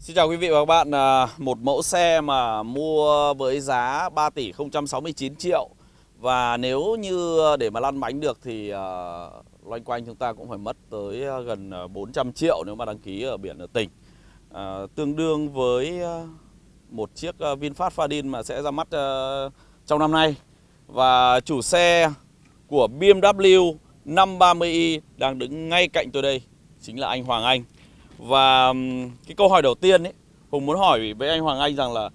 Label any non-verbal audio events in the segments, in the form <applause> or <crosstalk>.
Xin chào quý vị và các bạn, à, một mẫu xe mà mua với giá 3 tỷ 069 triệu. Và nếu như để mà lăn bánh được thì à, loanh quanh chúng ta cũng phải mất tới à, gần 400 triệu nếu mà đăng ký ở biển ở tỉnh. Tương đương với một chiếc VinFast Fadin mà sẽ ra mắt trong năm nay. Và chủ xe của BMW 530i đang đứng ngay cạnh tôi đây chính là anh Hoàng Anh và cái câu hỏi đầu tiên ấy Hùng muốn hỏi với anh Hoàng Anh rằng là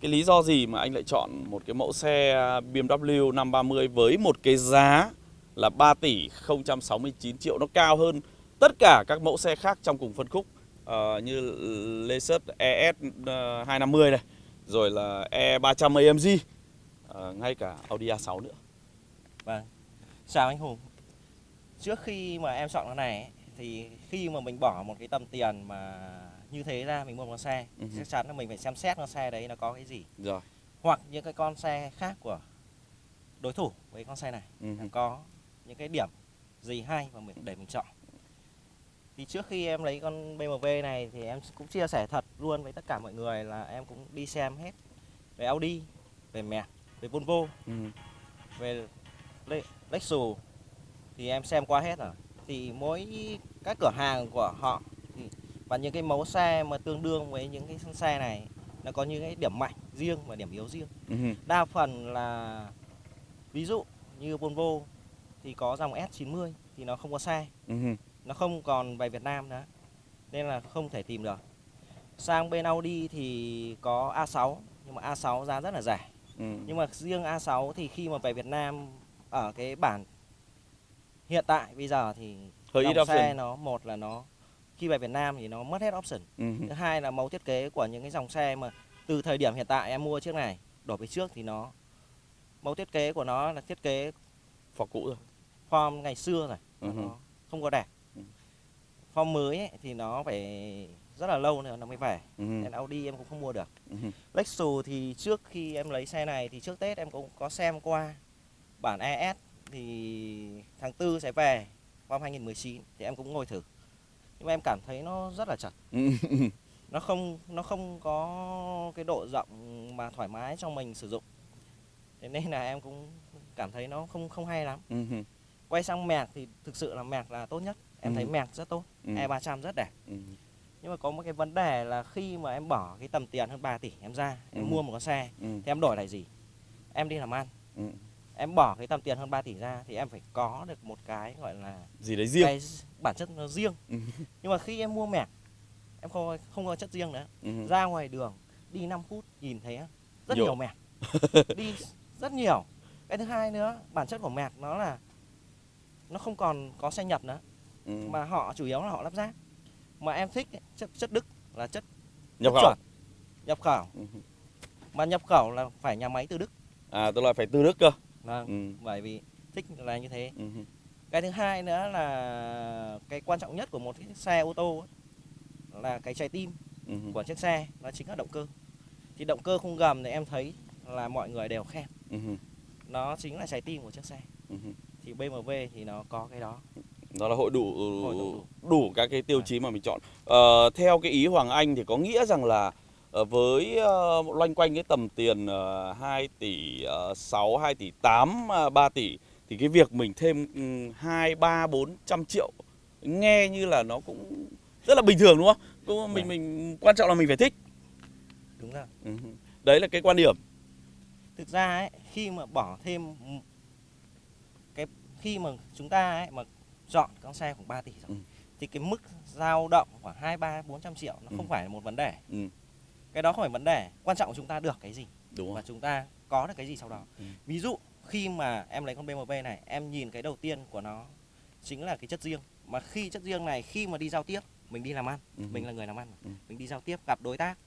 cái lý do gì mà anh lại chọn một cái mẫu xe BMW 530 với một cái giá là 3 tỷ 069 triệu nó cao hơn tất cả các mẫu xe khác trong cùng phân khúc uh, như Lexus ES 250 này rồi là E300 AMG uh, ngay cả Audi A6 nữa. Vâng. Chào anh Hùng. Trước khi mà em chọn cái này thì khi mà mình bỏ một cái tầm tiền mà như thế ra mình mua một con xe uh -huh. chắc chắn là mình phải xem xét con xe đấy nó có cái gì rồi hoặc những cái con xe khác của đối thủ với con xe này uh -huh. có những cái điểm gì hay mà mình để mình chọn thì trước khi em lấy con BMW này thì em cũng chia sẻ thật luôn với tất cả mọi người là em cũng đi xem hết về Audi về mẹ về Volvo uh -huh. về Lexus thì em xem qua hết rồi thì mỗi các cửa hàng của họ thì, và những cái mẫu xe mà tương đương với những cái xe này nó có những cái điểm mạnh riêng và điểm yếu riêng. Uh-huh. Đa phần là ví dụ như Volvo thì có dòng S90 thì nó không có xe. Uh-huh. Nó không còn về Việt Nam nữa. Nên là không thể tìm được. Sang bên Audi thì có A6 nhưng mà A6 giá rất là rẻ. Uh-huh. Nhưng mà riêng A6 thì khi mà về Việt Nam ở cái bản hiện tại bây giờ thì Hơi dòng ít xe option. nó một là nó khi về Việt Nam thì nó mất hết option uh-huh. thứ hai là mẫu thiết kế của những cái dòng xe mà từ thời điểm hiện tại em mua chiếc này đổi về trước thì nó mẫu thiết kế của nó là thiết kế form cũ rồi form ngày xưa rồi uh-huh. nó không có đẹp uh-huh. form mới ấy, thì nó phải rất là lâu nữa nó mới về uh-huh. nên Audi em cũng không mua được uh-huh. Lexus thì trước khi em lấy xe này thì trước Tết em cũng có xem qua bản ES thì tháng tư sẽ về năm 2019 thì em cũng ngồi thử. Nhưng mà em cảm thấy nó rất là chật. <laughs> Nó không nó không có cái độ rộng mà thoải mái cho mình sử dụng. Thế nên là em cũng cảm thấy nó không không hay lắm. Quay sang mẹc thì thực sự là mẹc là tốt nhất. Em thấy mẹc rất tốt. E 300 rất đẹp. Nhưng mà có một cái vấn đề là khi mà em bỏ cái tầm tiền hơn 3 tỷ em ra em mua một con xe thì em đổi lại gì? Em đi làm ăn em bỏ cái tầm tiền hơn 3 tỷ ra thì em phải có được một cái gọi là gì đấy riêng? Cái bản chất nó riêng. Nhưng mà khi em mua mẹc em không không có chất riêng nữa. Ra ngoài đường đi 5 phút nhìn thấy rất nhiều, nhiều mẹc <laughs> đi rất nhiều. Cái thứ hai nữa bản chất của mẹc nó là nó không còn có xe nhập nữa. Ừ. mà họ chủ yếu là họ lắp ráp. Mà em thích chất chất đức là chất nhập khẩu. nhập khẩu. Ừ. mà nhập khẩu là phải nhà máy từ đức. À tức là phải từ đức cơ Vâng, ừ. bởi vì thích là như thế. Ừ. Cái thứ hai nữa là cái quan trọng nhất của một cái xe ô tô ấy, là cái trái tim ừ. của chiếc xe, nó chính là động cơ. Thì động cơ khung gầm thì em thấy là mọi người đều khen. Ừ. Nó chính là trái tim của chiếc xe. Ừ. Thì BMW thì nó có cái đó. Đó là hội đủ hội đủ, đủ các cái tiêu à. chí mà mình chọn. Ờ, theo cái ý Hoàng Anh thì có nghĩa rằng là với uh, loanh quanh cái tầm tiền uh, 2 tỷ uh, 6, 2 tỷ 8, uh, 3 tỷ thì cái việc mình thêm um, 2, 3, 400 triệu nghe như là nó cũng rất là bình thường đúng không? Cũng mình mình quan trọng là mình phải thích. Đúng rồi. Ừ. Đấy là cái quan điểm. Thực ra ấy, khi mà bỏ thêm cái khi mà chúng ta ấy mà chọn con xe khoảng 3 tỷ rồi ừ. thì cái mức dao động khoảng 2 3 400 triệu nó ừ. không phải là một vấn đề. Ừ cái đó không phải vấn đề quan trọng của chúng ta được cái gì Đúng và chúng ta có được cái gì sau đó ừ. ví dụ khi mà em lấy con BMW này em nhìn cái đầu tiên của nó chính là cái chất riêng mà khi chất riêng này khi mà đi giao tiếp mình đi làm ăn ừ. mình là người làm ăn ừ. mình đi giao tiếp gặp đối tác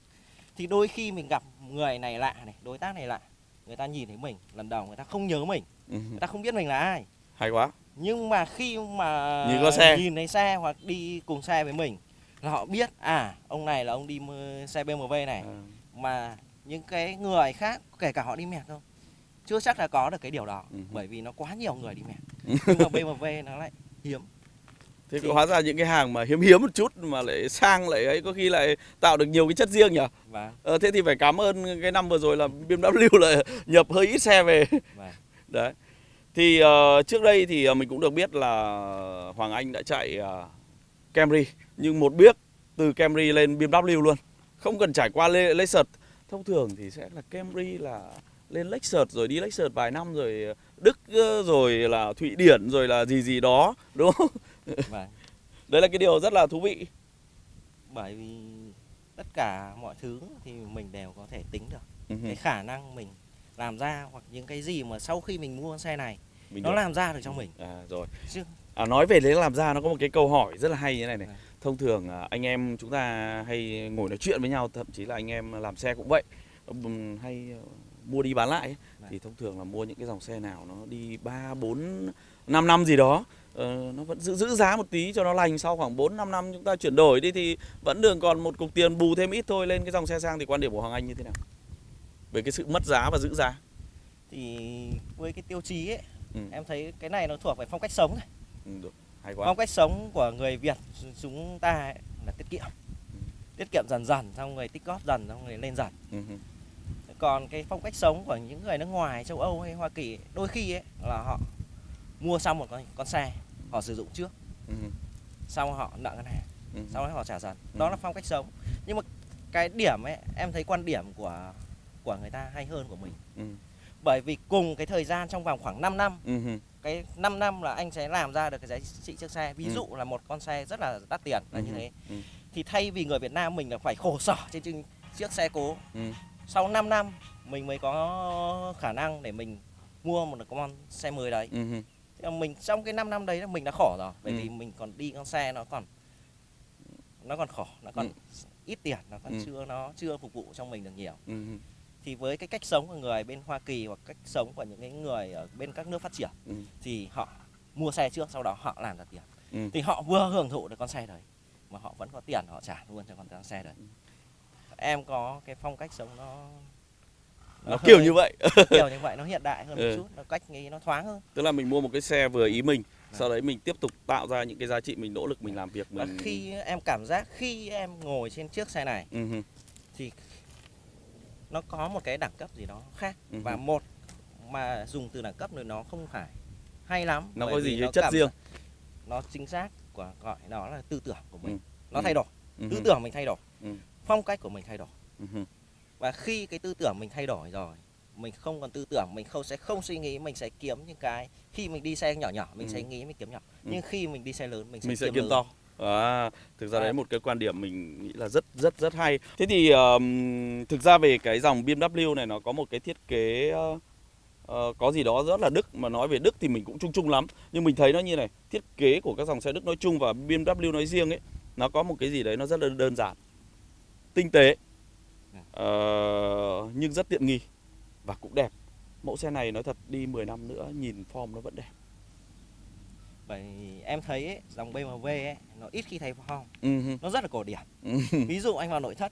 thì đôi khi mình gặp người này lạ này đối tác này lạ người ta nhìn thấy mình lần đầu người ta không nhớ mình ừ. người ta không biết mình là ai hay quá nhưng mà khi mà nhìn có xe nhìn thấy xe hoặc đi cùng xe với mình là họ biết à ông này là ông đi xe BMW này ừ. mà những cái người khác kể cả họ đi mẹt không chưa chắc là có được cái điều đó ừ. bởi vì nó quá nhiều người đi mẹt nhưng mà BMW nó lại hiếm Thế Thì- hóa ra những cái hàng mà hiếm hiếm một chút mà lại sang lại ấy có khi lại tạo được nhiều cái chất riêng nhỉ? và Ờ, thế thì phải cảm ơn cái năm vừa rồi là BMW lại nhập hơi ít xe về. và <laughs> Đấy. Thì ờ, trước đây thì ờ, mình cũng được biết là Hoàng Anh đã chạy ờ, Camry nhưng một biết từ Camry lên BMW luôn. Không cần trải qua Le- Lexus. Thông thường thì sẽ là Camry là lên Lexus rồi đi Lexus vài năm rồi Đức rồi là Thụy Điển rồi là gì gì đó đúng không? và <laughs> Đấy là cái điều rất là thú vị. bởi vì tất cả mọi thứ thì mình đều có thể tính được Ừ. cái khả năng mình làm ra hoặc những cái gì mà sau khi mình mua xe này Mình nó được. làm ra được cho mình À, rồi. chứ À, nói về đấy làm ra nó có một cái câu hỏi rất là hay như thế này này. Vâng. Thông thường à, anh em chúng ta hay ngồi nói chuyện với nhau, thậm chí là anh em làm xe cũng vậy. Hay ờ, mua đi bán lại ấy. Vâng. thì thông thường là mua những cái dòng xe nào nó đi 3 4 5 năm gì đó. Ờ, nó vẫn giữ giữ giá một tí cho nó lành sau khoảng 4 5 năm chúng ta chuyển đổi đi thì vẫn đường còn một cục tiền bù thêm ít thôi lên cái dòng xe sang thì quan điểm của Hoàng Anh như thế nào? Về cái sự mất giá và giữ giá. thì với cái tiêu chí ấy Ừ. em thấy cái này nó thuộc về phong cách sống này. Ừ, được. Hay quá. phong cách sống của người Việt chúng ta ấy là tiết kiệm tiết kiệm dần dần xong rồi tích góp dần xong rồi lên dần Ừ, ừ. còn cái phong cách sống của những người nước ngoài châu Âu hay Hoa Kỳ đôi khi ấy là họ mua xong một con, con xe họ sử dụng trước Ừ, ừ. xong họ nợ ngân hàng Ừ. sau đó họ trả dần Ừ. đó là phong cách sống nhưng mà cái điểm ấy em thấy quan điểm của của người ta hay hơn của mình Ừ. bởi vì cùng cái thời gian trong vòng khoảng 5 năm Ừ, ừ. Cái 5 năm là anh sẽ làm ra được cái giá trị chiếc xe ví Ừ. dụ là một con xe rất là đắt tiền là như Ừ. thế Ừ. thì thay vì người Việt Nam mình là phải khổ sở trên chiếc- xe cố Ừ. sau 5 năm mình mới có khả năng để mình mua một con xe mới đấy Ừ, ừ. Thế mình trong cái 5 năm đấy là mình đã khổ rồi bởi Ừ. vì mình còn đi con xe nó còn nó còn khổ nó còn Ừ. ít tiền nó còn Ừ. chưa nó chưa phục vụ cho mình được nhiều Ừ, ừ. Thì với cái cách sống của người bên Hoa Kỳ hoặc cách sống của những cái người ở bên các nước phát triển Ừ. thì họ mua xe trước sau đó họ làm ra tiền Ừ. thì họ vừa hưởng thụ được con xe đấy mà họ vẫn có tiền họ trả luôn cho con xe đấy em có cái phong cách sống nó Nó kiểu hơi- như vậy. <laughs> kiểu như vậy nó hiện đại hơn Ừ. một chút nó cách nghĩ nó thoáng hơn Tức là mình mua một cái xe vừa ý mình, Vâng. sau đấy mình tiếp tục tạo ra những cái giá trị mình nỗ lực mình làm việc và mình. khi em cảm giác khi em ngồi trên chiếc xe này Ừ, ừ. thì nó có một cái đẳng cấp gì đó khác Ừ. và một mà dùng từ đẳng cấp rồi nó không phải hay lắm Nó có gì chất cảm riêng. nó chính xác của gọi nó là tư tưởng của mình Ừ. nó Ừ. thay đổi Ừ, tư tưởng mình thay đổi Ừ. phong cách của mình thay đổi Ừ, và khi cái tư tưởng mình thay đổi rồi mình không còn tư tưởng mình không sẽ không suy nghĩ mình sẽ kiếm những cái khi mình đi xe nhỏ nhỏ mình Ừ. sẽ nghĩ mình kiếm nhỏ Ừ. nhưng khi mình đi xe lớn mình sẽ, Mình sẽ kiếm, kiếm lớn. to. À, thực ra À. đấy một cái quan điểm mình nghĩ là rất rất rất hay. Thế thì ờm, thực ra về cái dòng BMW này nó có một cái thiết kế ờ, có gì đó rất là Đức mà nói về Đức thì mình cũng chung chung lắm. Nhưng mình thấy nó như này, thiết kế của các dòng xe Đức nói chung và BMW nói riêng ấy, nó có một cái gì đấy nó rất là đơn giản, tinh tế, ờ, nhưng rất tiện nghi và cũng đẹp. Mẫu xe này nói thật đi 10 năm nữa nhìn form nó vẫn đẹp. Bởi em thấy ấy, dòng BMW ấy nó ít khi thay form Ừ, hừ. nó rất là cổ điển Ừ. ví dụ anh vào nội thất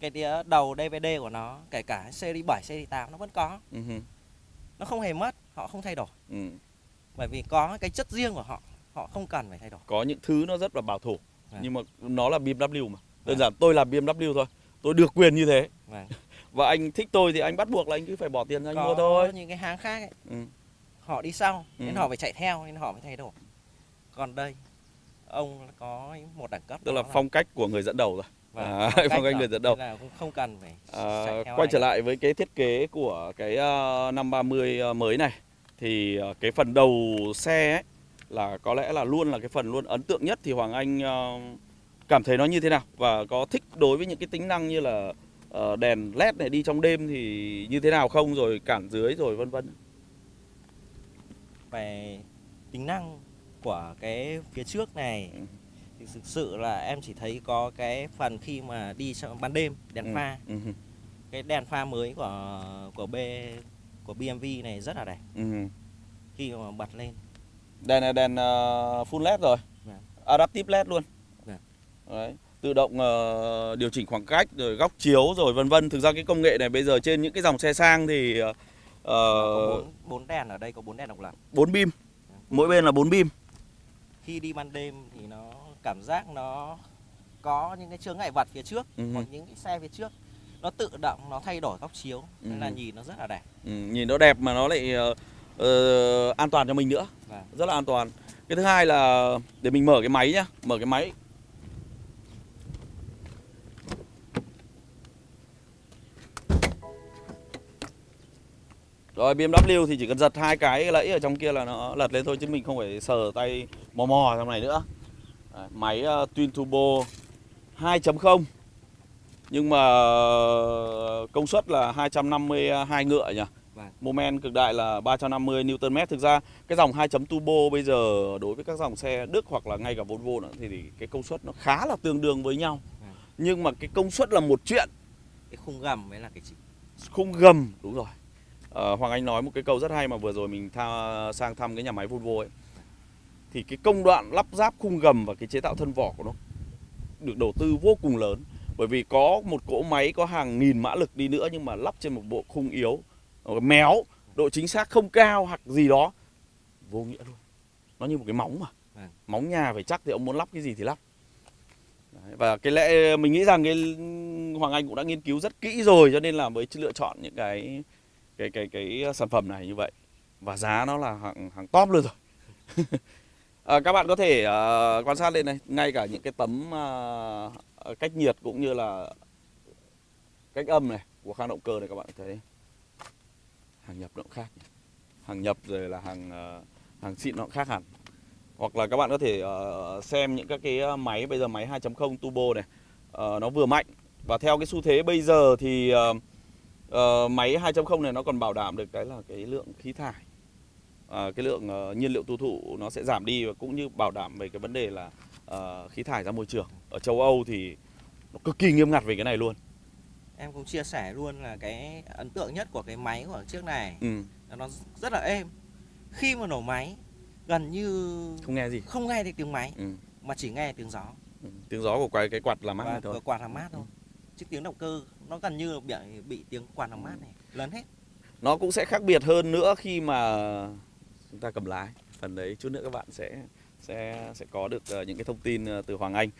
cái tía đầu DVD của nó kể cả series 7, series 8 nó vẫn có Ừ, hừ. nó không hề mất họ không thay đổi Ừ. bởi vì có cái chất riêng của họ họ không cần phải thay đổi có những thứ nó rất là bảo thủ Vâng. nhưng mà nó là BMW mà đơn Vâng. giản tôi là BMW thôi tôi được quyền như thế Vâng. <laughs> và anh thích tôi thì anh bắt buộc là anh cứ phải bỏ tiền ra anh có mua thôi những cái hãng khác ấy, ừ. Họ đi sau Ừ. nên họ phải chạy theo nên họ phải thay đổi. Còn đây ông có một đẳng cấp tức là phong cách của người dẫn đầu rồi. Vâng, à, phong phong cách người dẫn đầu. là cũng không cần phải à, quay trở lại với cái thiết kế của cái uh, 530 uh, mới này thì ờ, cái phần đầu xe ấy là có lẽ là luôn là cái phần luôn ấn tượng nhất. Thì Hoàng Anh ờ, cảm thấy nó như thế nào? Và có thích đối với những cái tính năng như là ờ, đèn led này đi trong đêm thì như thế nào không? Rồi cản dưới rồi vân vân về tính năng của cái phía trước này Ừ. thì thực sự là em chỉ thấy có cái phần khi mà đi trong ban đêm đèn Ừ. pha Ừ. cái đèn pha mới của của B của BMW này rất là đẹp Ừ. khi mà bật lên Đèn này đèn ờ, full led rồi. Vâng. Adaptive led luôn. Vâng. Đấy. Tự động ờ, điều chỉnh khoảng cách rồi góc chiếu rồi vân vân. Thực ra cái công nghệ này bây giờ trên những cái dòng xe sang thì uh, bốn bốn đèn ở đây có bốn đèn độc lập 4 beam. Mỗi bên là 4 beam. khi đi ban đêm thì nó cảm giác nó có những cái chướng ngại vật phía trước Ừ. hoặc những cái xe phía trước nó tự động nó thay đổi góc chiếu nên là Ừ. nhìn nó rất là đẹp ừ, nhìn nó đẹp mà nó lại ờ, ờ, an toàn cho mình nữa Vâng. rất là an toàn cái thứ hai là để mình mở cái máy nhá mở cái máy rồi BMW thì chỉ cần giật hai cái lẫy ở trong kia là nó lật lên thôi chứ mình không phải sờ tay mò mò trong này nữa Đấy, máy uh, Twin Turbo 2.0 nhưng mà công suất là 252 ngựa nhỉ Vâng. Moment cực đại là 350 Nm. Thực ra cái dòng 2 turbo bây giờ đối với các dòng xe Đức hoặc là ngay cả Volvo nữa thì, thì cái công suất nó khá là tương đương với nhau. Vâng. Nhưng mà cái công suất là một chuyện, cái khung gầm mới là cái chính khung gầm đúng rồi. Ờ, Hoàng Anh nói một cái câu rất hay mà vừa rồi mình tha, sang thăm cái nhà máy Volvo ấy. Thì cái công đoạn lắp ráp khung gầm và cái chế tạo thân vỏ của nó được đầu tư vô cùng lớn. Bởi vì có một cỗ máy có hàng nghìn mã lực đi nữa nhưng mà lắp trên một bộ khung yếu Ờ, méo độ chính xác không cao hoặc gì đó vô nghĩa luôn nó như một cái móng mà Vâng. móng nhà phải chắc thì ông muốn lắp cái gì thì lắp Đấy, và cái lẽ mình nghĩ rằng cái Hoàng Anh cũng đã nghiên cứu rất kỹ rồi cho nên là mới lựa chọn những cái cái cái cái ờ, sản phẩm này như vậy. Và giá nó là hàng hàng top luôn rồi. À, <laughs> các bạn có thể uh, quan sát lên này ngay cả những cái tấm uh, cách nhiệt cũng như là cách âm này của khang động cơ này các bạn thấy. Hàng nhập nó cũng khác hàng nhập rồi là hàng uh, hàng xịn nó cũng khác hẳn. Hoặc là các bạn có thể uh, xem những các cái máy bây giờ máy 2.0 turbo này. Uh, nó vừa mạnh. Và theo cái xu thế bây giờ thì uh, ờ, máy 2.0 này nó còn bảo đảm được cái là cái lượng khí thải. Ờ, cái lượng ờ, nhiên liệu tiêu thụ nó sẽ giảm đi và cũng như bảo đảm về cái vấn đề là ờ, khí thải ra môi trường. Ở châu Âu thì nó cực kỳ nghiêm ngặt về cái này luôn. Em cũng chia sẻ luôn là cái ấn tượng nhất của cái máy của chiếc này ừ, nó rất là êm. Khi mà nổ máy gần như không nghe gì. không nghe được tiếng máy ừ. mà chỉ nghe tiếng gió. Ừ, tiếng gió của cái cái quạt làm mát thôi. quạt làm mát thôi. Chứ tiếng động cơ nó gần như bị bị tiếng quạt làm mát này lớn hết. Nó cũng sẽ khác biệt hơn nữa khi mà chúng ta cầm lái. Phần đấy chút nữa các bạn sẽ sẽ sẽ có được ờ, những cái thông tin ờ, từ Hoàng Anh.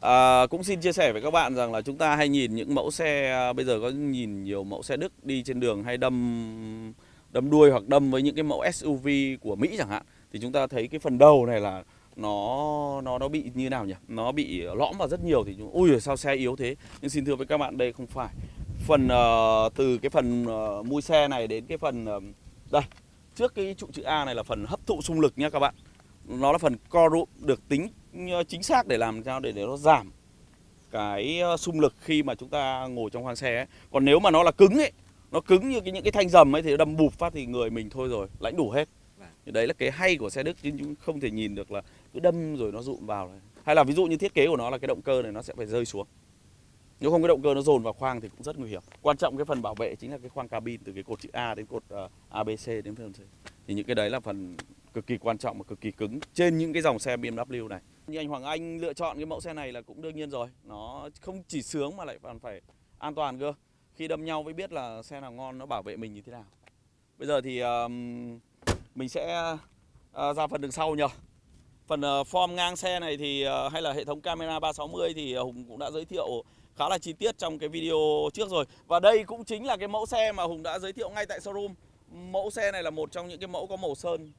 À, cũng xin chia sẻ với các bạn rằng là chúng ta hay nhìn những mẫu xe à, bây giờ có nhìn nhiều mẫu xe Đức đi trên đường hay đâm đâm đuôi hoặc đâm với những cái mẫu SUV của Mỹ chẳng hạn thì chúng ta thấy cái phần đầu này là nó nó nó bị như nào nhỉ? Nó bị lõm vào rất nhiều thì chúng ui sao xe yếu thế? Nhưng xin thưa với các bạn đây không phải. Phần ờ, từ cái phần ờ, mui xe này đến cái phần ờ, đây. Trước cái trụ chữ A này là phần hấp thụ xung lực nhá các bạn. Nó là phần co rụm được tính chính xác để làm sao để để nó giảm cái xung lực khi mà chúng ta ngồi trong khoang xe ấy. còn nếu mà nó là cứng ấy nó cứng như cái những cái thanh dầm ấy thì đâm bụp phát thì người mình thôi rồi lãnh đủ hết. Vâng. thì đấy là cái hay của xe Đức chứ chúng không thể nhìn được là cứ đâm rồi nó rụm vào này. hay là ví dụ như thiết kế của nó là cái động cơ này nó sẽ phải rơi xuống. Nếu không cái động cơ nó dồn vào khoang thì cũng rất nguy hiểm. Quan trọng cái phần bảo vệ chính là cái khoang cabin từ cái cột chữ A đến cột ờ, ABC đến phần C. Thì những cái đấy là phần cực kỳ quan trọng và cực kỳ cứng trên những cái dòng xe BMW này. Như anh Hoàng Anh lựa chọn cái mẫu xe này là cũng đương nhiên rồi. Nó không chỉ sướng mà lại còn phải an toàn cơ. Khi đâm nhau mới biết là xe nào ngon nó bảo vệ mình như thế nào. Bây giờ thì ờm, mình sẽ uh, ra phần đường sau nhờ phần ờ, form ngang xe này thì ờ, hay là hệ thống camera 360 thì ờ, Hùng cũng đã giới thiệu khá là chi tiết trong cái video trước rồi. Và đây cũng chính là cái mẫu xe mà Hùng đã giới thiệu ngay tại showroom. Mẫu xe này là một trong những cái mẫu có màu sơn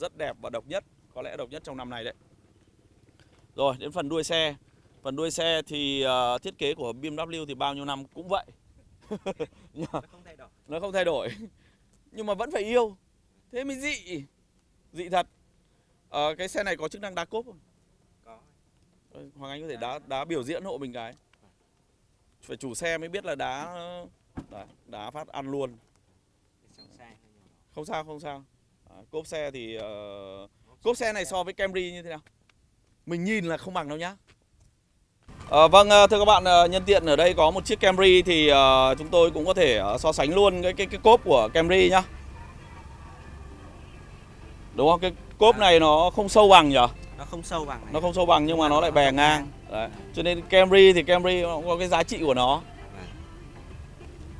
rất đẹp và độc nhất có lẽ độc nhất trong năm này đấy. Rồi đến phần đuôi xe. Phần đuôi xe thì ờ, thiết kế của BMW thì bao nhiêu năm cũng vậy. <laughs> Nó không thay đổi. nó không thay đổi. Nhưng mà vẫn phải yêu. Thế mới dị. Dị thật Ờ, cái xe này có chức năng đá cốp không? Có. Ờ, Hoàng Anh có thể đá đá biểu diễn hộ mình cái. Phải chủ xe mới biết là đá đấy, đá phát ăn luôn. Không sao không sao. À, cốp xe thì ờ, cốp xe này so với Camry như thế nào? Mình nhìn là không bằng đâu nhá. Ờ, vâng thưa các bạn nhân tiện ở đây có một chiếc Camry thì ờ, chúng tôi cũng có thể so sánh luôn cái cái cái cốp của Camry nhá. Đúng không? Cái cốp này nó không sâu bằng nhỉ nó không sâu bằng này. Nó không sâu bằng nhưng mà nó lại bè ngang. Đấy. cho nên Camry thì Camry nó cũng có cái giá trị của nó.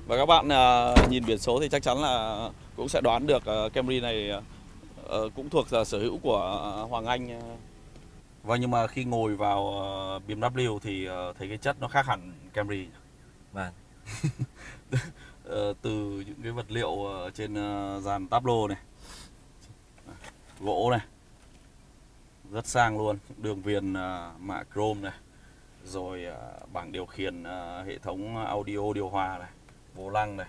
Và các bạn à, nhìn biển số thì chắc chắn là cũng sẽ đoán được à, Camry này à, cũng thuộc là sở hữu của à, Hoàng Anh à, Vâng nhưng mà khi ngồi vào uh, BMW thì uh, thấy cái chất nó khác hẳn Camry. Vâng. uh, <laughs> từ những cái vật liệu uh, trên uh, dàn tablo này, gỗ này, rất sang luôn, đường viền uh, mạ chrome này, rồi uh, bảng điều khiển uh, hệ thống audio điều hòa này, vô lăng này,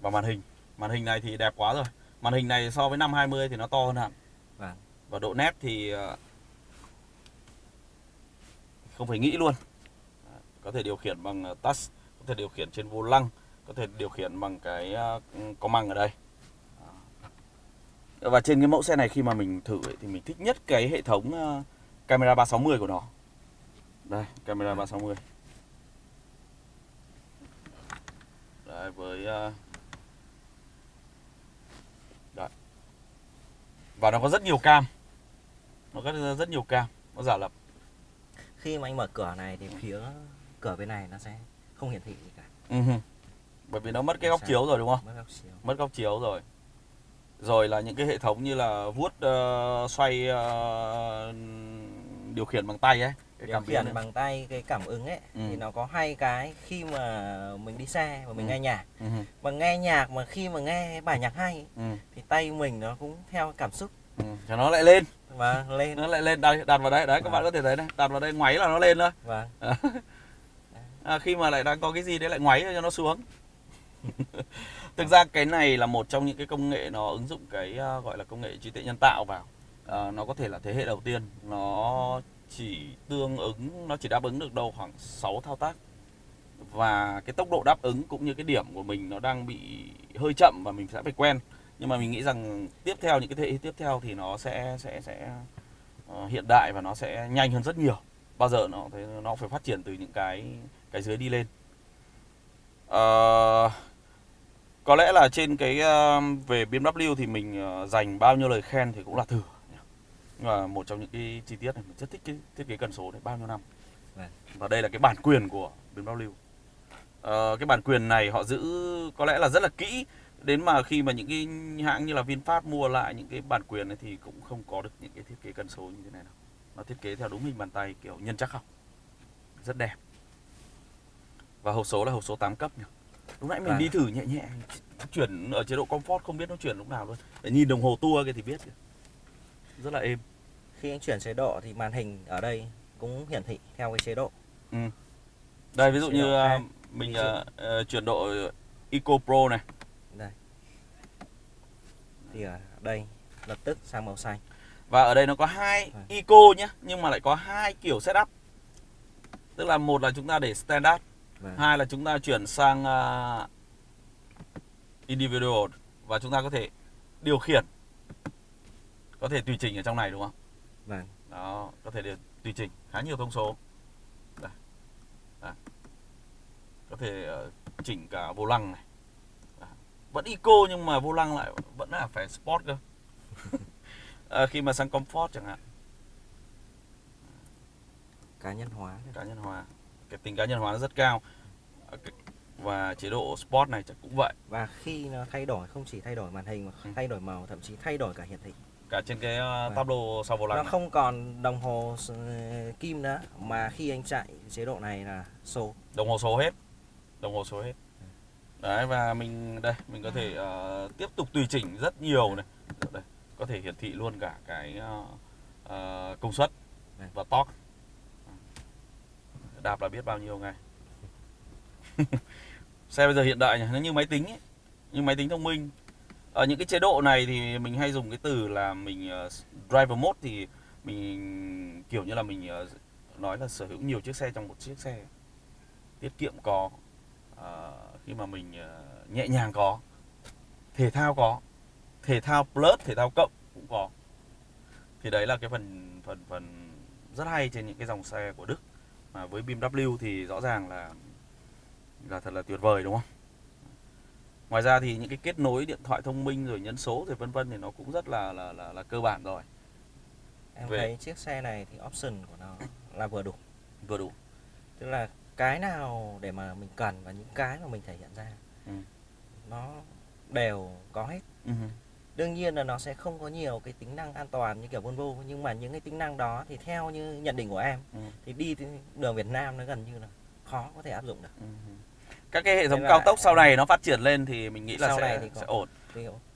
và màn hình. Màn hình này thì đẹp quá rồi. Màn hình này so với năm 20 thì nó to hơn hẳn. Vâng. Và độ nét thì uh, không phải nghĩ luôn có thể điều khiển bằng touch có thể điều khiển trên vô lăng có thể điều khiển bằng cái có măng ở đây và trên cái mẫu xe này khi mà mình thử ấy, thì mình thích nhất cái hệ thống ờ, camera 360 của nó. Đây camera 360 Đấy, với Đấy. và nó có rất nhiều cam. Nó có rất nhiều cam nó giả lập. Khi mà anh mở cửa này thì phía cửa bên này nó sẽ không hiển thị gì cả. Uh-huh. bởi vì nó mất cái góc chiếu rồi đúng không? Mất góc chiếu. Mất góc chiếu rồi rồi là những cái hệ thống như là vuốt uh, xoay uh, điều khiển bằng tay ấy cái điều khiển ấy. bằng tay cái cảm ứng ấy ừ. thì nó có hai cái khi mà mình đi xe và mình ừ. nghe nhạc ừ. mà nghe nhạc mà khi mà nghe bài nhạc hay ừ. thì tay mình nó cũng theo cảm xúc ừ. cho nó lại lên vâng lên nó lại lên đây đặt vào đây đấy các vâng. bạn có thể thấy đây đặt vào đây ngoáy là nó lên thôi vâng <laughs> à, khi mà lại đang có cái gì đấy lại ngoáy cho nó xuống <laughs> thực ra cái này là một trong những cái công nghệ nó ứng dụng cái uh, gọi là công nghệ trí tuệ nhân tạo vào. Uh, nó có thể là thế hệ đầu tiên. Nó chỉ tương ứng nó chỉ đáp ứng được đâu khoảng 6 thao tác. Và cái tốc độ đáp ứng cũng như cái điểm của mình nó đang bị hơi chậm và mình sẽ phải quen. Nhưng mà mình nghĩ rằng tiếp theo những cái thế hệ tiếp theo thì nó sẽ sẽ sẽ uh, hiện đại và nó sẽ nhanh hơn rất nhiều. Bao giờ nó nó phải phát triển từ những cái cái dưới đi lên. Uh, có lẽ là trên cái uh, về BMW thì mình uh, dành bao nhiêu lời khen thì cũng là thừa nhưng mà một trong những cái chi tiết này mình rất thích cái thiết kế cần số này bao nhiêu năm. Vâng. và đây là cái bản quyền của BMW uh, cái bản quyền này họ giữ có lẽ là rất là kỹ. Đến mà khi mà những cái hãng như là VinFast mua lại những cái bản quyền ấy thì cũng không có được những cái thiết kế cần số như thế này đâu. Nó thiết kế theo đúng hình bàn tay kiểu nhân chắc học. Rất đẹp. Và hộp số là hộp số 8 cấp nhỉ lúc nãy mình à. đi thử nhẹ nhẹ chuyển ở chế độ comfort không biết nó chuyển lúc nào luôn. Để nhìn đồng hồ tua kia thì biết rất là êm. Khi anh chuyển chế độ thì màn hình ở đây cũng hiển thị theo cái chế độ. Ừ. đây ví dụ chế như uh, mình uh, uh, chuyển độ Eco Pro này. Đây. Thì ở đây lập tức sang màu xanh. Và ở đây nó có hai à. eco nhé nhưng mà lại có hai kiểu setup. Tức là một là chúng ta để standard vâng. hai là chúng ta chuyển sang uh, individual và chúng ta có thể điều khiển có thể tùy chỉnh ở trong này đúng không? Vâng. Đó có thể điều, tùy chỉnh khá nhiều thông số. Đây. Đây. có thể uh, chỉnh cả vô lăng này. Vẫn eco nhưng mà vô lăng lại vẫn là phải sport cơ. À, <laughs> khi mà sang comfort chẳng hạn. Cá nhân hóa cá nhân hóa cái tính cá nhân hóa nó rất cao. Ờ, và chế độ sport này chắc cũng vậy. Và khi nó thay đổi không chỉ thay đổi màn hình mà ừ. thay đổi màu thậm chí thay đổi cả hiển thị. Cả trên cái uh, tableau sau vô lăng nó này. không còn đồng hồ kim nữa mà khi anh chạy chế độ này là số. Đồng hồ số hết. Đồng hồ số hết. Đấy và mình đây mình có thể uh, tiếp tục tùy chỉnh rất nhiều này. Đây, có thể hiển thị luôn cả cái uh, uh, công suất đây. và torque đạp là biết bao nhiêu ngay <laughs> xe bây giờ hiện đại nhỉ? Nó như máy tính ấy. như máy tính thông minh. Ở những cái chế độ này thì mình hay dùng cái từ là mình uh, driver mode thì mình kiểu như là mình uh, nói là sở hữu nhiều chiếc xe trong một chiếc xe. Tiết kiệm có. Uh, khi mà mình uh, nhẹ nhàng có. Thể thao có. Thể thao plus thể thao cộng cũng có. Thì đấy là cái phần phần phần rất hay trên những cái dòng xe của Đức mà với BMW thì rõ ràng là là thật là tuyệt vời đúng không? Ngoài ra thì những cái kết nối điện thoại thông minh rồi nhấn số rồi vân vân thì nó cũng rất là là là, là cơ bản rồi. Em Về... thấy chiếc xe này thì option của nó là vừa đủ. Vừa đủ. Tức là cái nào để mà mình cần và những cái mà mình thể hiện ra ừ. nó đều có hết. Ừ. đương nhiên là nó sẽ không có nhiều cái tính năng an toàn như kiểu Volvo nhưng mà những cái tính năng đó thì theo như nhận định của em Ừ. thì đi đường Việt Nam nó gần như là khó có thể áp dụng được Ừ. các cái hệ thống Thế cao tốc sau này nó phát triển lên thì mình nghĩ là Sau sẽ này thì có. sẽ ổn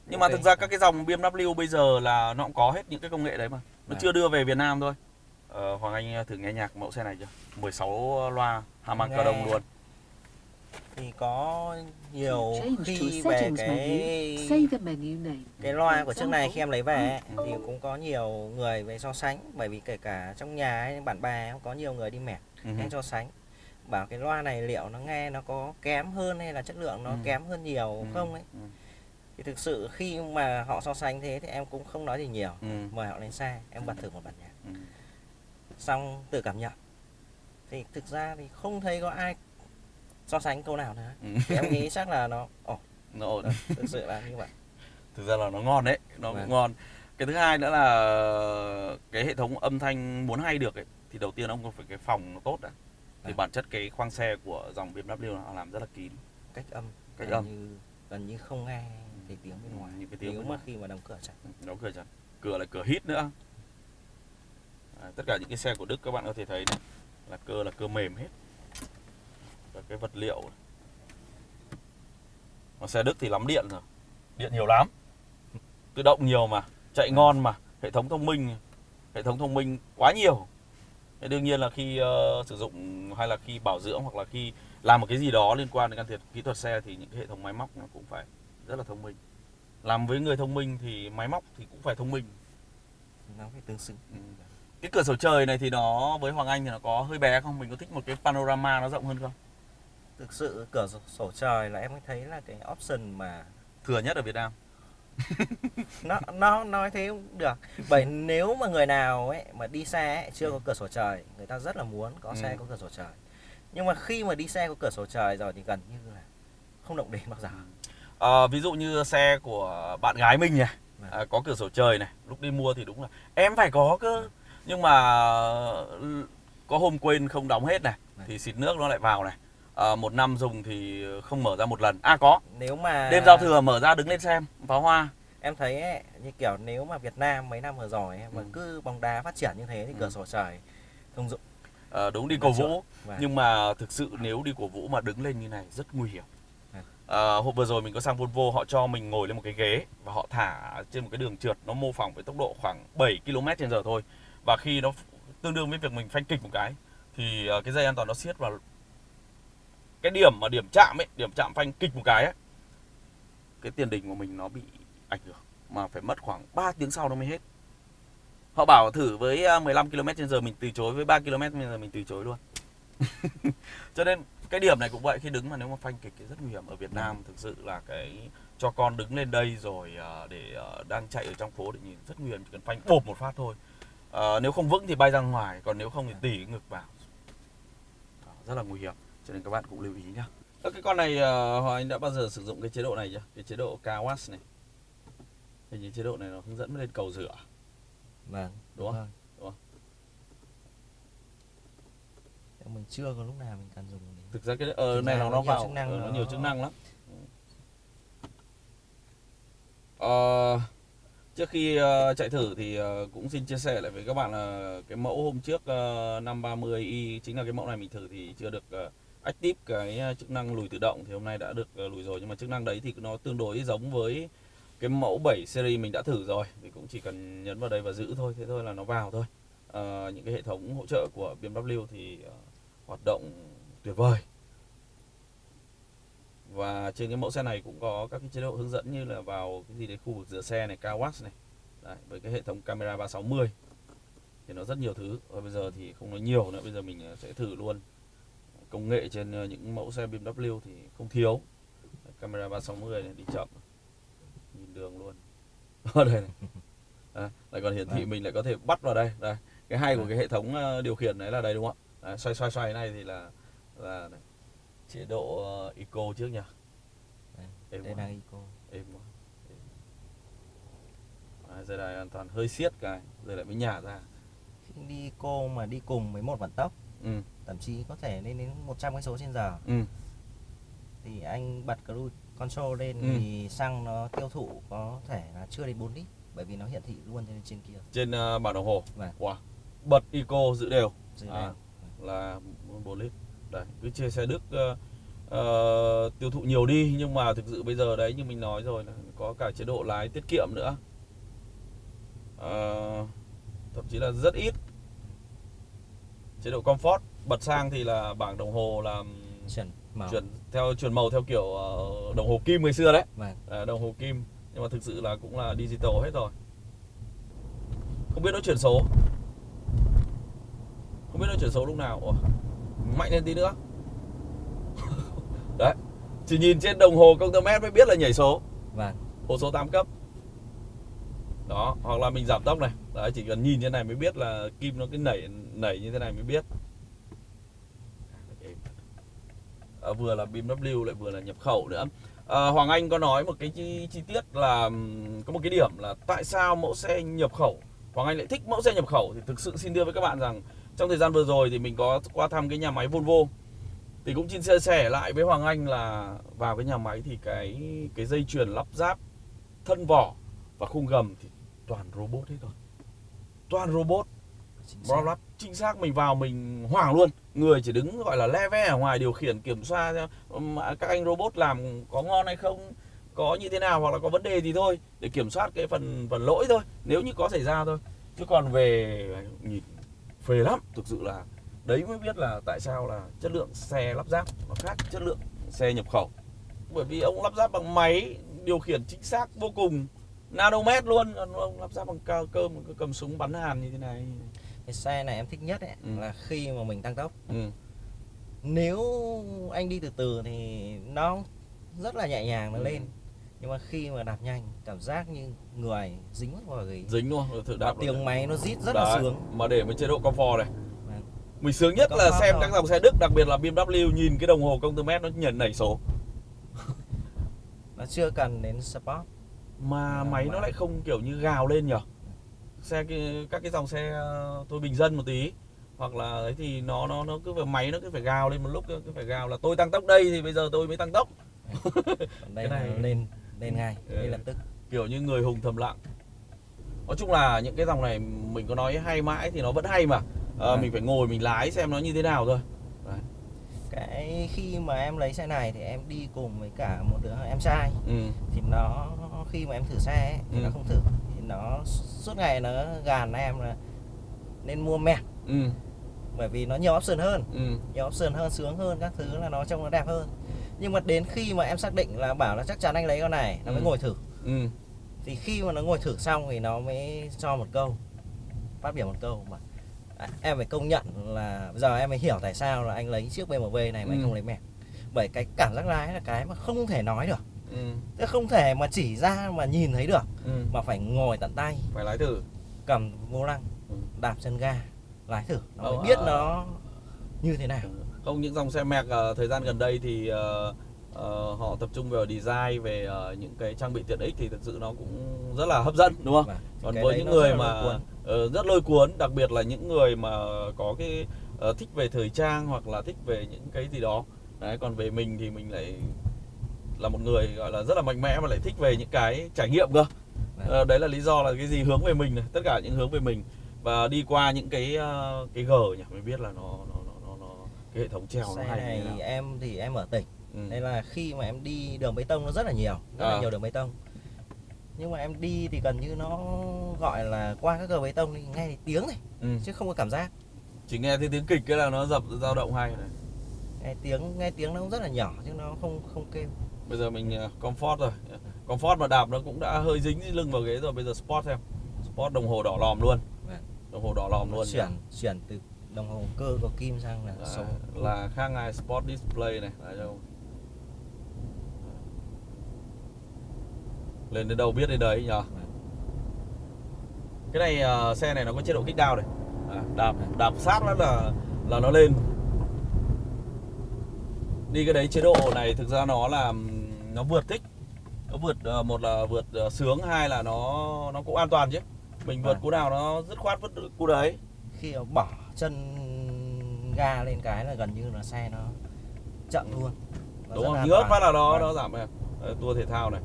nhưng mà ok. thực ra các cái dòng BMW bây giờ là nó cũng có hết những cái công nghệ đấy mà nó Vâng. chưa đưa về Việt Nam thôi ờ, Hoàng Anh thử nghe nhạc mẫu xe này chưa 16 loa Harman Nghe. Kardon luôn thì có nhiều khi về cái cái loa của trước này khi em lấy về ấy, thì cũng có nhiều người về so sánh bởi vì kể cả trong nhà ấy, bạn bè cũng có nhiều người đi mẹt Ừ. em so sánh bảo cái loa này liệu nó nghe nó có kém hơn hay là chất lượng nó Ừ. kém hơn nhiều Ừ. không ấy Ừ. thì thực sự khi mà họ so sánh thế thì em cũng không nói gì nhiều Ừ. mời họ lên xe em bật thử một bản nhạc Ừ. xong tự cảm nhận thì thực ra thì không thấy có ai so sánh câu nào nữa. Ừ. thì em nghĩ chắc là nó ồ nó ổn. thực sự là như vậy. Thực ra là nó ngon đấy nó cũng Vâng. ngon. Cái thứ hai nữa là cái hệ thống âm thanh muốn hay được ấy thì đầu tiên ông phải cái phòng nó tốt đã. Thì Vâng. bản chất cái khoang xe của dòng BMW nó làm rất là kín. Cách âm Cách gần âm. như gần như không nghe thấy tiếng bên Ừ, ngoài. những cái tiếng nếu mà khi mà đóng cửa chặt. Đóng cửa chặt. Cửa là cửa hít nữa. À, tất cả những cái xe của Đức các bạn có thể thấy này là cơ là cơ mềm hết và cái vật liệu. Còn xe Đức thì lắm điện rồi. Điện nhiều lắm. Tự động nhiều mà chạy ngon mà. Hệ thống thông minh hệ thống thông minh quá nhiều. Thế đương nhiên là khi ờ, sử dụng hay là khi bảo dưỡng hoặc là khi làm một cái gì đó liên quan đến can thiệp kỹ thuật xe thì những cái hệ thống máy móc nó cũng phải rất là thông minh. Làm với người thông minh thì máy móc thì cũng phải thông minh. Nó phải tương xứng. Ừ. cái cửa sổ trời này thì nó với Hoàng Anh thì nó có hơi bé không? Mình có thích một cái panorama nó rộng hơn không thực sự cửa sổ- trời là em mới thấy là cái option mà thừa nhất ở Việt Nam. <laughs> Nó nó nói thế cũng được. Bởi nếu mà người nào ấy mà đi xe ấy, chưa có cửa sổ trời người ta rất là muốn có xe Ừ. có cửa sổ trời. Nhưng mà khi mà đi xe có cửa sổ trời rồi thì gần như là không động đến bao giờ. Ờ, ví dụ như xe của bạn gái mình này Vâng. à, có cửa sổ trời này lúc đi mua thì đúng là em phải có cơ. Nhưng mà ừ, có hôm quên không đóng hết này Vâng. thì xịt nước nó lại vào này à, một năm dùng thì không mở ra một lần à có nếu mà đêm giao thừa mở ra đứng lên xem pháo hoa em thấy ấy, như kiểu nếu mà Việt Nam mấy năm vừa rồi ấy, mà Ừ. cứ bóng đá phát triển như thế thì Ừ. cửa sổ trời thông dụng Ờ, đúng đi cổ vũ Vâng. nhưng mà thực sự nếu đi cổ vũ mà đứng lên như này rất nguy hiểm Vâng. Ờ, hôm vừa rồi mình có sang Volvo họ cho mình ngồi lên một cái ghế và họ thả trên một cái đường trượt nó mô phỏng với tốc độ khoảng 7 km trên giờ thôi và khi nó tương đương với việc mình phanh kịch một cái thì ờ, cái dây an toàn nó siết vào cái điểm mà điểm chạm ấy điểm chạm phanh kịch một cái ấy cái tiền đình của mình nó bị ảnh hưởng mà phải mất khoảng 3 tiếng sau nó mới hết. Họ bảo thử với à, 15 km trên giờ mình từ chối với 3 km trên giờ mình từ chối luôn. <laughs> Cho nên cái điểm này cũng vậy khi đứng mà nếu mà phanh kịch thì rất nguy hiểm. Ở Việt Nam thực sự là cái cho con đứng lên đây rồi à, để à, đang chạy ở trong phố để nhìn rất nguy hiểm chỉ cần phanh bộp một phát thôi. À, nếu không vững thì bay ra ngoài còn nếu không thì tỉ ngực vào. Đó, rất là nguy hiểm cho nên các bạn cũng lưu ý nhá. Ơ, cái con này ờ, Hoàng Anh đã bao giờ sử dụng cái chế độ này chưa? Cái chế độ Kawas này. Hình như chế độ này nó hướng dẫn lên cầu rửa. Vâng Đúng không? Đúng không? Mình chưa có lúc nào mình cần dùng đến thực ra cái ờ, này nó nó nó nhiều vào chức năng ờ, nó nó- nhiều chức năng lắm. Ờ, trước khi ờ, chạy thử thì ờ, cũng xin chia sẻ lại với các bạn là cái mẫu hôm trước uh, 530i chính là cái mẫu này mình thử thì chưa được uh, active cái ờ, chức năng lùi tự động thì hôm nay đã được ờ, lùi rồi. Nhưng mà chức năng đấy thì nó tương đối giống với cái mẫu 7 series mình đã thử rồi. Thì cũng chỉ cần nhấn vào đây và giữ thôi. Thế thôi là nó vào thôi. À, những cái hệ thống hỗ trợ của BMW thì uh, hoạt động tuyệt vời. Và trên cái mẫu xe này cũng có các cái chế độ hướng dẫn như là vào cái gì đấy khu vực rửa xe này cao watt này. Đấy, với cái hệ thống camera 360 thì nó rất nhiều thứ. Và bây giờ thì không nói nhiều nữa. Bây giờ mình sẽ thử luôn công nghệ trên ờ, những mẫu xe BMW thì không thiếu. Camera 360 này đi chậm. Nhìn đường luôn. <laughs> Ở đây này. <laughs> Đấy, lại còn hiển thị Vâng. mình lại có thể bắt vào đây. Đây cái hay của Vâng. cái hệ thống ờ, điều khiển đấy là đây đúng không ạ? Đấy, xoay xoay xoay này thì là là này. chế độ ờ, eco trước nhỉ? Đây, Êm đây là Eco. Êm quá. Đấy, dây đai an toàn hơi siết cái rồi lại mới nhả ra. Đi Eco mà đi cùng với một vận tốc ừ thậm chí có thể lên đến 100 cây số trên giờ ừ thì anh bật cruise control lên Ừ. thì xăng nó tiêu thụ có thể là chưa đến 4 lít bởi vì nó hiển thị luôn trên trên kia trên ờ, bản đồng hồ Vâng. wow. bật eco giữ đều dưới À. này. là 4 lít đấy cứ chia xe Đức ờ, ờ, tiêu thụ nhiều đi nhưng mà thực sự bây giờ đấy như mình nói rồi là có cả chế độ lái tiết kiệm nữa Ờ, thậm chí là rất ít chế độ comfort. Bật sang thì là bảng đồng hồ là chuyển màu. chuyển theo chuyển màu theo kiểu ờ, đồng hồ kim ngày xưa đấy. Vâng. Ờ, đồng hồ kim. Nhưng mà thực sự là cũng là digital hết rồi. Không biết nó chuyển số. Không biết nó chuyển số lúc nào. Ủa, mạnh lên tí nữa. <laughs> Đấy chỉ nhìn trên đồng hồ công tơ mét mới biết là nhảy số. Vâng. Hồ số 8 cấp. Đó hoặc là mình giảm tốc này đấy chỉ cần nhìn như này mới biết là kim nó cái nảy nảy như thế này mới biết. À, vừa là BMW lại vừa là nhập khẩu nữa. À, Hoàng Anh có nói một cái chi, chi tiết là có một cái điểm là tại sao mẫu xe nhập khẩu? Hoàng Anh lại thích mẫu xe nhập khẩu thì thực sự xin đưa với các bạn rằng trong thời gian vừa rồi thì mình có qua thăm cái nhà máy Volvo. Thì cũng xin chia sẻ lại với Hoàng Anh là vào cái nhà máy thì cái cái dây chuyền lắp ráp thân vỏ và khung gầm thì toàn robot hết rồi toàn robot. Chính xác. Bro lắp chính xác mình vào mình hoảng luôn. Người chỉ đứng gọi là le ve ở ngoài điều khiển kiểm soát các anh robot làm có ngon hay không có như thế nào hoặc là có vấn đề gì thôi để kiểm soát cái phần phần lỗi thôi. Nếu như có xảy ra thôi. Chứ còn về nhìn phê lắm. Thực sự là đấy mới biết là tại sao là chất lượng xe lắp ráp nó khác chất lượng xe nhập khẩu. Bởi vì ông lắp ráp bằng máy điều khiển chính xác vô cùng nanomet luôn. Còn ông lắp ráp bằng cao cơm cứ cầm súng bắn hàn như thế này? Cái xe này em thích nhất ấy, Ừ. là khi mà mình tăng tốc. Ừ. nếu anh đi từ từ thì nó rất là nhẹ nhàng nó Ừ. lên. Nhưng mà khi mà đạp nhanh cảm giác như người dính vào cái dính luôn thử và đạp tiếng máy nó rít rất là Đấy, sướng. mà để với chế độ comfort này. Vâng. mình sướng nhất là xem các dòng xe Đức đặc biệt là BMW nhìn cái đồng hồ công tơ mét nó nhảy nảy số. Nó chưa cần đến sport mà máy nó lại không kiểu như gào lên nhở? Xe các cái dòng xe ờ, thôi bình dân một tí. Hoặc là ấy thì nó nó nó cứ phải máy nó cứ phải gào lên một lúc cứ phải gào là tôi tăng tốc đây thì bây giờ tôi mới tăng tốc. Đây này- lên lên ngay Ừ. ngay lập tức. Kiểu như người hùng thầm lặng. Nói chung là những cái dòng này mình có nói hay mãi thì nó vẫn hay mà. Vâng. mình phải ngồi mình lái xem nó như thế nào thôi cái khi mà em lấy xe này thì em đi cùng với cả một đứa em trai ừ. thì nó khi mà em thử xe ấy, thì Ừ. nó không thử thì nó suốt ngày nó gàn em là nên mua mẹt Ừ. bởi vì nó nhiều option hơn Ừ. nhiều option hơn sướng hơn các thứ là nó trông nó đẹp hơn nhưng mà đến khi mà em xác định là bảo là chắc chắn anh lấy con này nó mới Ừ. ngồi thử Ừ. thì khi mà nó ngồi thử xong thì nó mới cho một câu phát biểu một câu mà em phải công nhận là bây giờ em mới hiểu tại sao là anh lấy chiếc BMW này mà anh Ừ. không lấy mẹt bởi cái cảm giác lái là cái mà không thể nói được Ừ. Tức không thể mà chỉ ra mà nhìn thấy được Ừ. mà phải ngồi tận tay phải lái thử cầm vô lăng Ừ. đạp chân ga lái thử nó mới Ờ, biết ờ. nó như thế nào không những dòng xe Merc ờ, thời gian gần đây thì ờ, ờ, họ tập trung vào design về ờ, những cái trang bị tiện ích thì thực sự nó cũng rất là hấp dẫn đúng không Vâng. Còn cái với những người mà cuốn. Ờ, rất lôi cuốn đặc biệt là những người mà có cái ờ, thích về thời trang hoặc là thích về những cái gì đó đấy còn về mình thì mình lại là một người gọi là rất là mạnh mẽ mà lại thích về những cái trải nghiệm cơ. Ờ, đấy là lý do là cái gì hướng về mình này tất cả những hướng về mình và đi qua những cái ờ, cái g nhỉ mới biết là nó nó nó nó, nó cái hệ thống treo nó hay này em thì em ở tỉnh ừ. nên là khi mà em đi đường bê tông nó rất là nhiều rất À. là nhiều đường bê tông nhưng mà em đi thì gần như nó gọi là qua các cờ bê tông thì nghe thấy tiếng này Ừ. chứ không có cảm giác. Chỉ nghe thấy tiếng kịch cái là nó dập dao động hay này. Nghe tiếng nghe tiếng nó cũng rất là nhỏ chứ nó không không kêu. Bây giờ mình ờ, comfort rồi. Comfort mà đạp nó cũng đã hơi dính lưng vào ghế rồi bây giờ sport xem sport đồng hồ đỏ lòm luôn. Vâng. đồng hồ đỏ lòm luôn chuyển chuyển từ đồng hồ cơ có kim sang là Đấy, số. là khác ngay sport display này. Đấy không lên đến đâu biết đến đấy nhờ. Cái này ờ, xe này nó có chế độ kích down này. À, đạp đạp sát nó là là nó lên. Đi cái đấy chế độ này thực ra nó là nó vượt thích nó vượt ờ, một là vượt ờ, sướng hai là nó nó cũng an toàn chứ. Mình vượt Vâng. cú nào nó dứt khoát vứt cú đấy. Khi bỏ chân ga lên cái là gần như là xe nó chậm luôn. Nó đúng không? là an nhớ toàn. phát là nó Vâng. nó giảm Ờ, tour thể thao này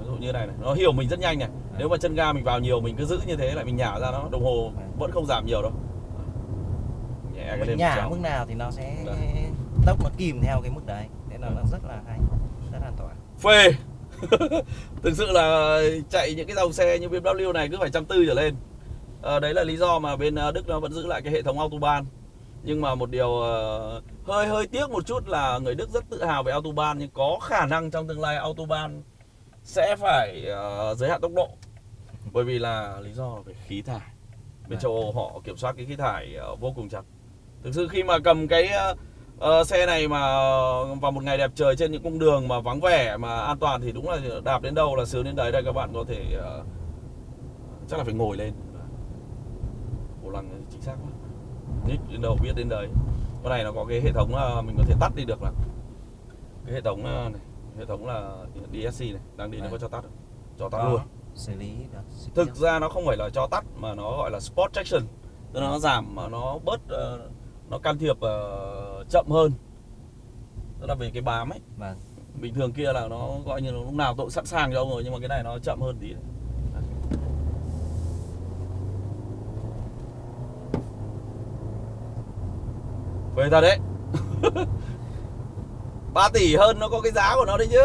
Ví dụ như này này nó hiểu mình rất nhanh này. Nếu mà chân ga mình vào nhiều mình cứ giữ như thế lại mình nhả ra nó đồng hồ Vâng. vẫn không giảm nhiều đâu. Nhẹ cái mình nhả mức nào thì nó sẽ Đấy. tốc nó kìm theo cái mức đấy. Nên là nó rất là hay rất an toàn. Phê! <laughs> Thực sự là chạy những cái dòng xe như BMW này cứ phải trăm tư trở lên. Ờ, đấy là lý do mà bên ờ, Đức nó vẫn giữ lại cái hệ thống autoban nhưng mà một điều ờ, hơi hơi tiếc một chút là người Đức rất tự hào về autoban nhưng có khả năng trong tương lai autoban sẽ phải ờ, giới hạn tốc độ. Bởi vì là lý do về khí thải. Bên Vâng. châu Âu họ kiểm soát cái khí thải ờ, vô cùng chặt. Thực sự khi mà cầm cái ờ, xe này mà vào một ngày đẹp trời trên những cung đường mà vắng vẻ mà an toàn thì đúng là đạp đến đâu là sướng đến đấy. Đây các bạn có thể ờ, chắc là phải ngồi lên. Vô lăng chính xác quá. Nhích đến đâu biết đến đấy. Con này nó có cái hệ thống là mình có thể tắt đi được là cái hệ thống ờ, này hệ thống là DSC này đang đi nó có cho tắt. Không? cho tắt luôn. Xử lý được. Thực ra nó không phải là cho tắt mà nó gọi là sport traction. Tức là nó giảm mà nó bớt ờ, nó can thiệp ờ, chậm hơn. Tức là về cái bám ấy. Vâng. Bình thường kia là nó gọi như là lúc nào tôi sẵn sàng cho ông rồi nhưng mà cái này nó chậm hơn tí. Đấy. về thật đấy <laughs> 3 tỷ hơn nó có cái giá của nó đấy chứ.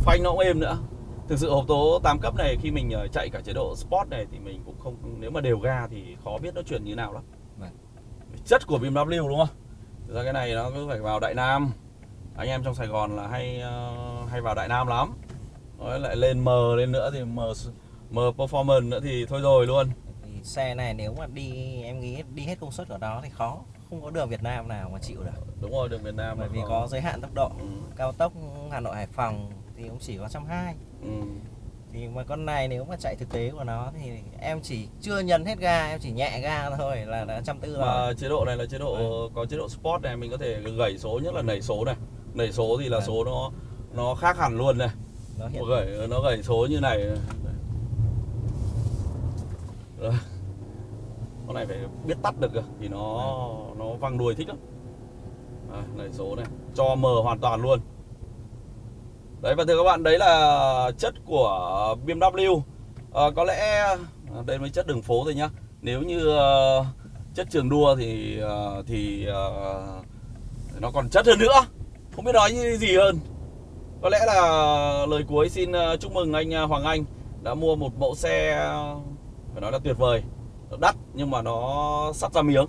Phanh nó cũng êm nữa. Thực sự hộp tố 8 cấp này khi mình ờ, chạy cả chế độ sport này thì mình cũng không nếu mà đều ga thì khó biết nó chuyển như nào lắm. Vâng. chất của BMW đúng không? Thực ra cái này nó cứ phải vào Đại Nam. Anh em trong Sài Gòn là hay ờ, hay vào Đại Nam lắm. Nói lại lên M lên nữa thì M M performance nữa thì thôi rồi luôn. Thì xe này nếu mà đi em nghĩ đi hết công suất của nó thì khó không có đường Việt Nam nào mà chịu được. Đúng rồi đường miền Nam bởi vì có giới hạn tốc độ. Ừ, cao tốc Hà Nội Hải Phòng thì cũng chỉ có 120 ừ. thì mà con này nếu mà chạy thực tế của nó thì em chỉ chưa nhấn hết ga em chỉ nhẹ ga thôi là đã trăm tư rồi. mà chế độ này là chế độ Vâng. có chế độ sport này mình có thể gẩy số nhất là nảy số này. Nảy số thì là Vâng. số nó nó khác hẳn luôn này. Nó hiện nó gẩy nó gẩy số như này. Rồi này phải biết tắt được cơ thì nó nó văng đuôi thích lắm. À, này số này cho mờ hoàn toàn luôn. Đấy và thưa các bạn đấy là chất của BMW à, ờ, có lẽ à, đây mới chất đường phố thôi nhá. Nếu như uh, chất trường đua thì uh, thì uh, nó còn chất hơn nữa. Không biết nói như gì hơn. Có lẽ là lời cuối xin chúc mừng anh à, Hoàng Anh đã mua một mẫu xe phải nói là tuyệt vời đắt nhưng mà nó sắp ra miếng.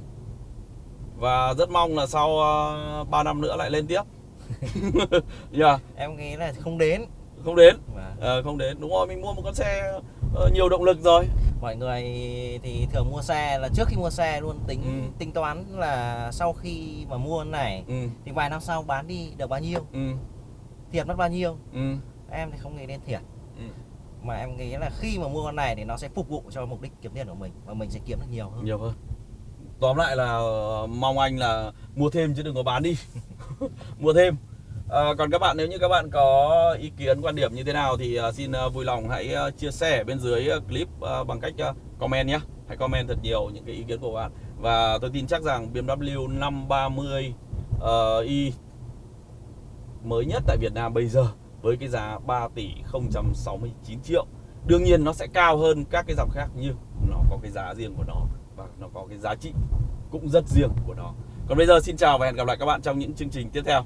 Và rất mong là sau uh, 3 năm nữa lại lên tiếp. <laughs> Yeah, em nghĩ là không đến. Không đến. Ờ, không đến. Đúng rồi mình mua một con xe ờ, nhiều động lực rồi. Mọi người thì thường mua xe là trước khi mua xe luôn tính Ừ. tính toán là sau khi mà mua này ừ, thì vài năm sau bán đi được bao nhiêu? Ừ, thiệt mất bao nhiêu? Ừ, em thì không nghĩ đến thiệt. Ừ mà em nghĩ là khi mà mua con này thì nó sẽ phục vụ cho mục đích kiếm tiền của mình và mình sẽ kiếm được nhiều hơn. Nhiều hơn. Tóm lại là ờ, mong anh là mua thêm chứ đừng có bán đi. <laughs> Mua thêm. À, còn các bạn nếu như các bạn có ý kiến quan điểm như thế nào thì ờ, xin vui lòng hãy chia sẻ bên dưới clip bằng cách comment nhé hãy comment thật nhiều những cái ý kiến của bạn. Và tôi tin chắc rằng BMW 530i mới nhất tại Việt Nam bây giờ với cái giá 3 tỷ 069 triệu. Đương nhiên nó sẽ cao hơn các cái dòng khác nhưng nó có cái giá riêng của nó và nó có cái giá trị cũng rất riêng của nó. Còn bây giờ xin chào và hẹn gặp lại các bạn trong những chương trình tiếp theo.